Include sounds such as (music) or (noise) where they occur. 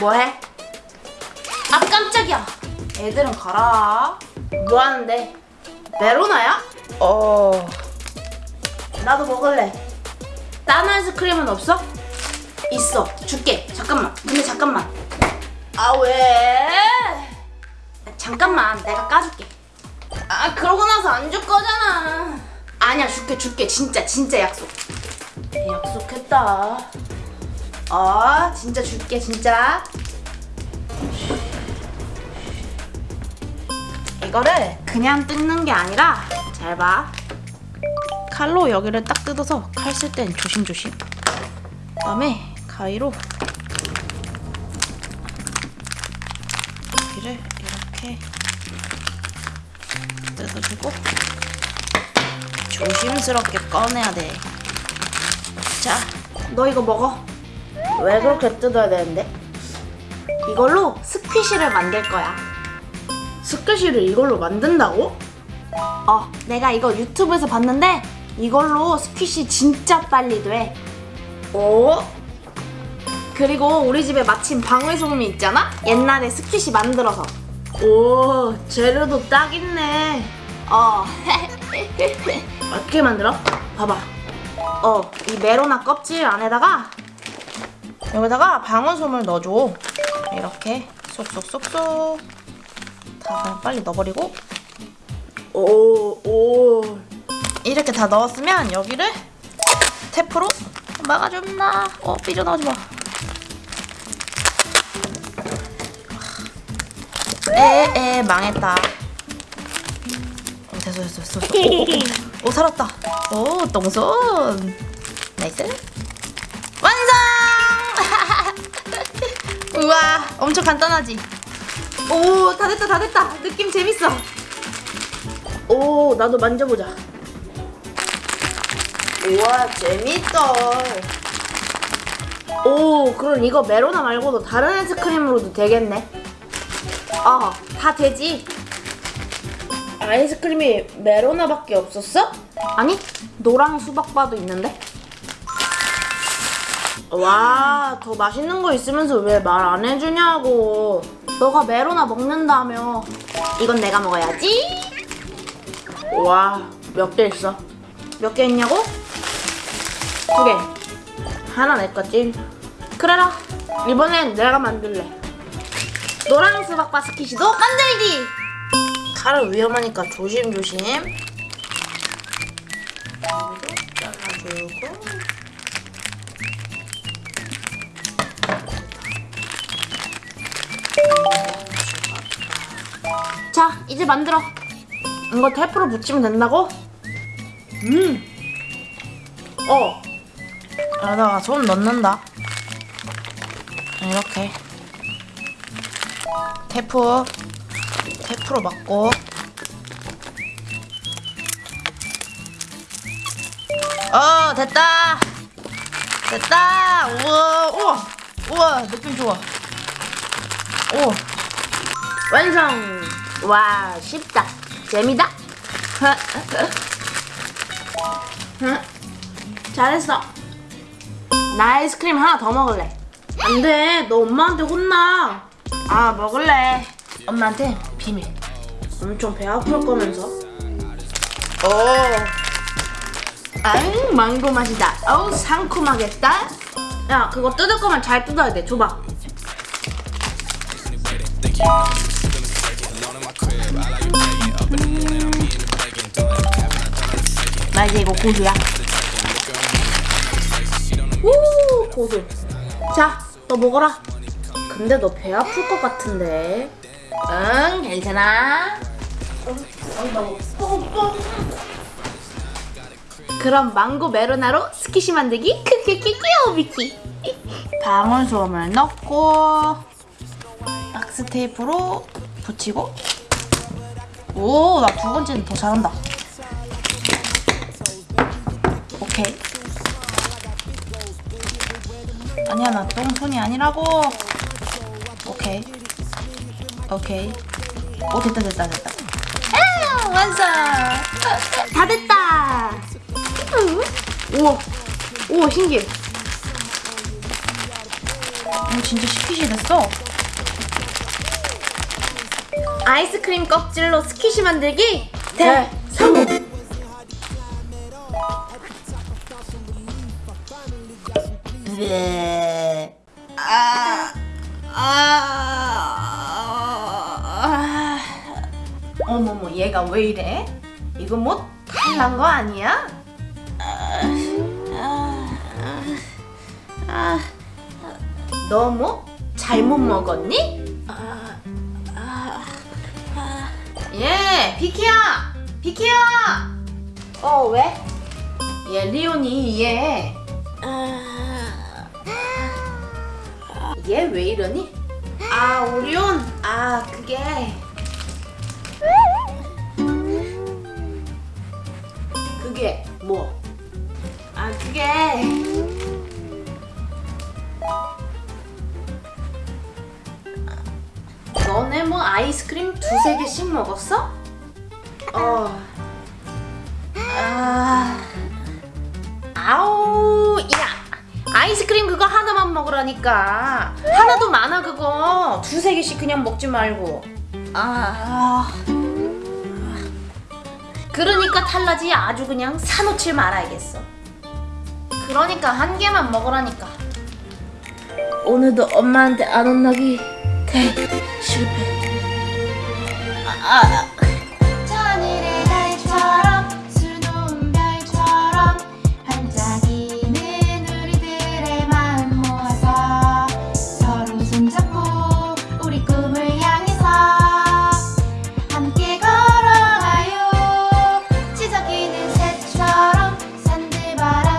뭐해? 아 깜짝이야. 애들은 가라. 뭐하는데? 메로나야? 어... 나도 먹을래. 딴 아이스크림은 없어? 있어. 줄게. 잠깐만. 근데 잠깐만. 아 왜? 잠깐만. 내가 까줄게. 아 그러고 나서 안 줄 거잖아. 아니야. 줄게 줄게. 진짜 진짜 약속. 약속했다 어 진짜 줄게 진짜 이거를 그냥 뜯는 게 아니라 잘 봐 칼로 여기를 딱 뜯어서 칼 쓸 땐 조심조심 그다음에 가위로 여기를 이렇게 뜯어주고 조심스럽게 꺼내야 돼. 자, 너 이거 먹어. 왜 그렇게 뜯어야 되는데? 이걸로 스퀴시를 만들 거야. 스퀴시를 이걸로 만든다고? 어, 내가 이거 유튜브에서 봤는데 이걸로 스퀴시 진짜 빨리 돼. 오? 그리고 우리 집에 마침 방울소금이 있잖아? 옛날에 스퀴시 만들어서. 오, 재료도 딱 있네. 어. (laughs) 어떻게 만들어? 봐봐. 어, 이 메로나 껍질 안에다가 여기다가 방울솜을 넣어줘. 이렇게 쏙쏙쏙쏙. 다 그냥 빨리 넣어버리고. 오, 오. 이렇게 다 넣었으면 여기를 테프로 막아줬나? 어, 삐져나오지 마. 에에 망했다. 어, 됐어 됐어 됐어. 오, 오, 오, 오 살았다. 오 똥손. nice. 우와 엄청 간단하지. 오 다 됐다 다 됐다. 느낌 재밌어. 오 나도 만져보자. 우와 재밌다. 오 그럼 이거 메로나 말고도 다른 아이스크림으로도 되겠네. 어, 다 되지. 아이스크림이 메로나밖에 없었어? 아니, 노랑 수박바도 있는데. 와, 더 맛있는 거 있으면서 왜 말 안 해주냐고. 너가 메로나 먹는다며. 이건 내가 먹어야지. 와, 몇 개 있어? 몇 개 있냐고? 두 개. 하나 내 거지. 그래라. 이번엔 내가 만들래. 노랑 수박 바스킷이도 만들기! 칼은 위험하니까 조심조심. 잘라주고. 자, 이제 만들어. 이거 테프로 붙이면 된다고? 음. 어. 여기다가 손 넣는다. 이렇게. 테프 테프로 맞고 어 됐다 됐다 우와 우와 우와 느낌 좋아 오 완성 와 쉽다. 재미다. 잘했어. 나 아이스크림 하나 더 먹을래. 안돼. 너 엄마한테 혼나. 아 먹을래. 엄마한테 비밀. 엄청 배 아플 거면서. 오 아잉 망고 맛이다. 어우 상큼하겠다. 야 그거 뜯을 거면 잘 뜯어야 돼. 줘봐 나 이제 이거 고수야. 우 고수. 자너 먹어라. 근데 너 배 아플 것 같은데. 응 괜찮아? 그럼 망고 메로나로 스키시 만들기? 크크키키오 비키. 방울솜을 넣고 박스 테이프로 붙이고. 오 나 두 번째는 더 잘한다 오케이. 아니야 나 똥손이 아니라고. 오케이. 오케이. 오 됐다 됐다 됐다. 아 완성. 다 됐다. 우와. 우와 신기해. 어, 진짜 스퀴시 됐어. 아이스크림 껍질로 스퀴시 만들기 대 성공. 네. 아, 아, 아. 어머머, 얘가 왜 이래? 이거 뭐 탈난 거 아니야? 너 뭐 잘못 먹었니? 예, 비키야, 비키야. 어 왜? 얘 리온이 얘. 얘 왜 이러니? 아 오리온, 아 그게. 그게 뭐? 아 그게. 너네 뭐 아이스크림 두세 개씩 먹었어? 어. 아. 아우, 야. 아이스크림 그거 하나만 먹으라니까. 하나도 많아 그거. 두세 개씩 그냥 먹지 말고. 아. 그러니까 탈라지 아주 그냥 사놓질 말아야겠어. 그러니까 한 개만 먹으라니까. 오늘도 엄마한테 안 혼나기 대 실패. 아, 아,